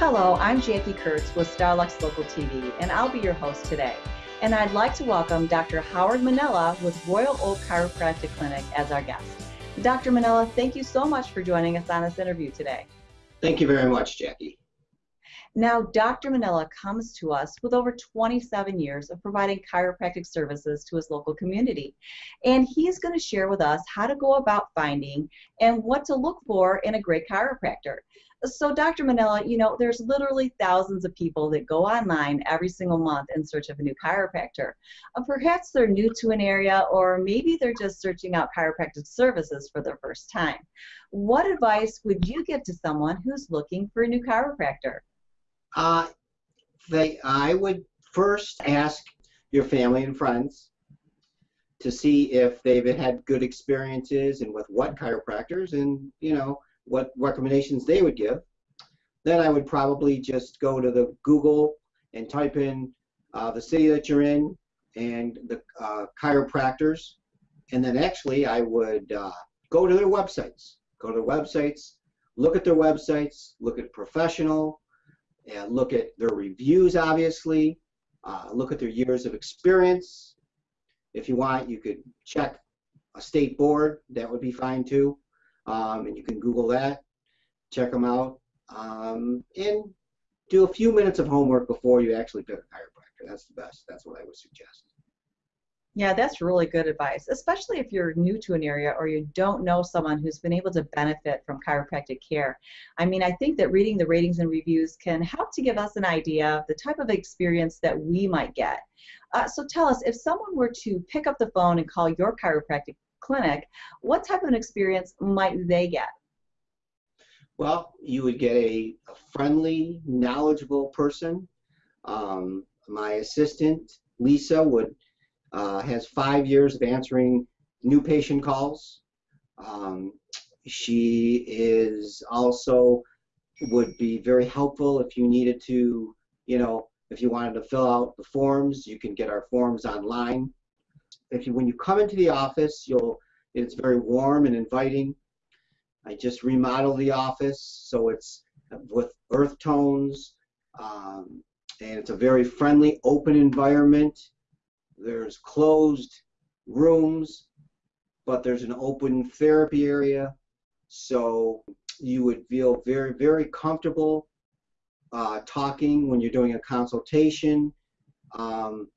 Hello, I'm Jackie Kurtz with Starlux Local TV, and I'll be your host today. And I'd like to welcome Dr. Howard Manella with Royal Oak Chiropractic Clinic as our guest. Dr. Manella, thank you so much for joining us on this interview today. Thank you very much, Jackie. Now, Dr. Manella comes to us with over 27 years of providing chiropractic services to his local community. And he's going to share with us how to go about finding and what to look for in a great chiropractor. So, Dr. Manella, you know, there's literally thousands of people that go online every single month in search of a new chiropractor. Uh, perhaps they're new to an area, or maybe they're just searching out chiropractic services for the first time. What advice would you give to someone who's looking for a new chiropractor? Uh, they, I would first ask your family and friends to see if they've had good experiences and with what chiropractors, and you know what recommendations they would give. Then I would probably just go to the Google and type in uh, the city that you're in and the uh, chiropractors. And then actually I would uh, go to their websites. Go to their websites, look at their websites, look at professional, and look at their reviews, obviously, uh, look at their years of experience. If you want, you could check a state board, that would be fine too um, and you can Google that, check them out, um, and do a few minutes of homework before you actually pick a chiropractor. That's the best. That's what I would suggest. Yeah, that's really good advice, especially if you're new to an area or you don't know someone who's been able to benefit from chiropractic care. I mean, I think that reading the ratings and reviews can help to give us an idea of the type of experience that we might get. Uh, so tell us, if someone were to pick up the phone and call your chiropractic clinic, what type of an experience might they get? Well, you would get a, a friendly, knowledgeable person. Um, my assistant, Lisa, would uh, has five years of answering new patient calls. Um, she is also would be very helpful if you needed to, you know, if you wanted to fill out the forms, you can get our forms online if you when you come into the office, you'll it's very warm and inviting. I just remodeled the office so it's with earth tones, um, and it's a very friendly, open environment. There's closed rooms, but there's an open therapy area, so you would feel very, very comfortable uh, talking when you're doing a consultation. Um,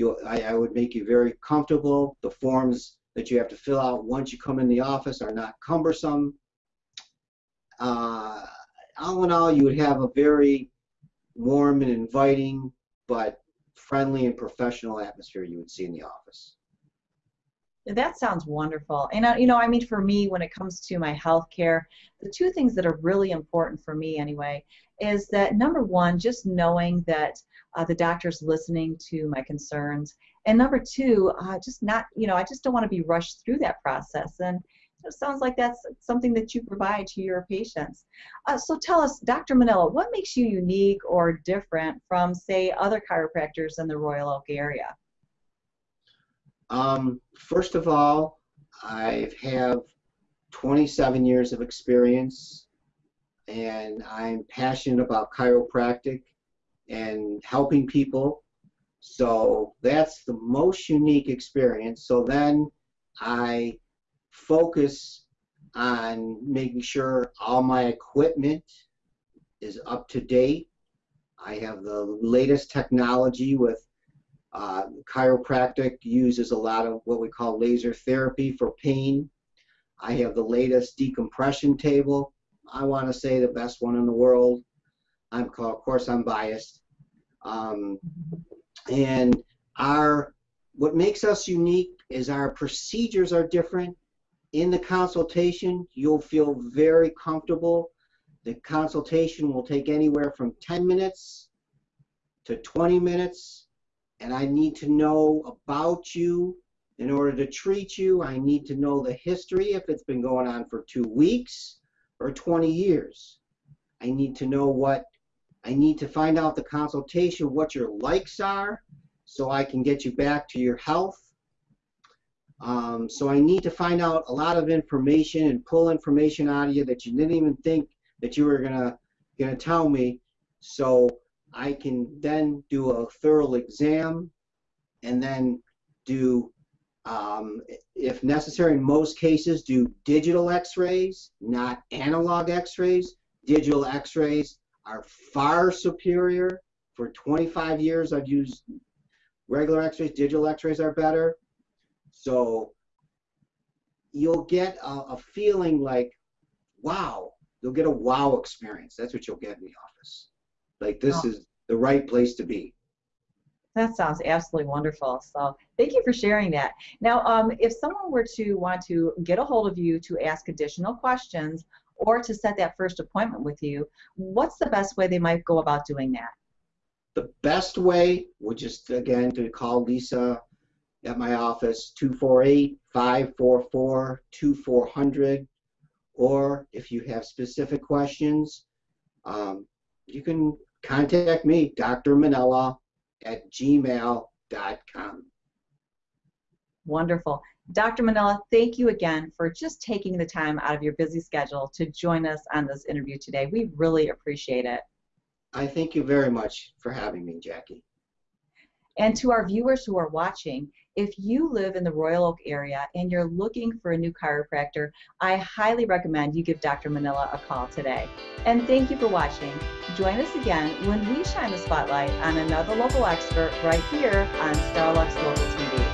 you, I, I would make you very comfortable. The forms that you have to fill out once you come in the office are not cumbersome. Uh, all in all, you would have a very warm and inviting, but friendly and professional atmosphere you would see in the office. That sounds wonderful. And, uh, you know, I mean, for me, when it comes to my health care, the two things that are really important for me anyway is that number one, just knowing that uh, the doctor's listening to my concerns. And number two, uh, just not, you know, I just don't want to be rushed through that process. And it sounds like that's something that you provide to your patients. Uh, so tell us, Dr. Manella, what makes you unique or different from, say, other chiropractors in the Royal Oak area? Um, first of all, I have 27 years of experience and I'm passionate about chiropractic and helping people. So that's the most unique experience. So then I focus on making sure all my equipment is up to date. I have the latest technology with uh, chiropractic uses a lot of what we call laser therapy for pain. I have the latest decompression table. I want to say the best one in the world. I'm called, of course I'm biased. Um, and our what makes us unique is our procedures are different. In the consultation, you'll feel very comfortable. The consultation will take anywhere from 10 minutes to 20 minutes, and I need to know about you in order to treat you. I need to know the history if it's been going on for two weeks or 20 years. I need to know what I need to find out the consultation what your likes are so I can get you back to your health. Um, so I need to find out a lot of information and pull information out of you that you didn't even think that you were gonna gonna tell me So I can then do a thorough exam and then do, um, if necessary, in most cases, do digital x-rays, not analog x-rays. Digital x-rays are far superior. For 25 years, I've used regular x-rays. Digital x-rays are better. So you'll get a, a feeling like, wow, you'll get a wow experience. That's what you'll get in the office. Like this Oh. is the right place to be. That sounds absolutely wonderful. So thank you for sharing that. Now, um, if someone were to want to get a hold of you to ask additional questions or to set that first appointment with you, what's the best way they might go about doing that? The best way would just again to call Lisa at my office 248-544-2400 or if you have specific questions um, you can contact me Dr. Manella at gmail.com. Wonderful. Dr. Manella, thank you again for just taking the time out of your busy schedule to join us on this interview today. We really appreciate it. I thank you very much for having me, Jackie. And to our viewers who are watching, if you live in the Royal Oak area and you're looking for a new chiropractor, I highly recommend you give Dr. Manella a call today. And thank you for watching. Join us again when we shine the spotlight on another local expert right here on Starlux Local TV.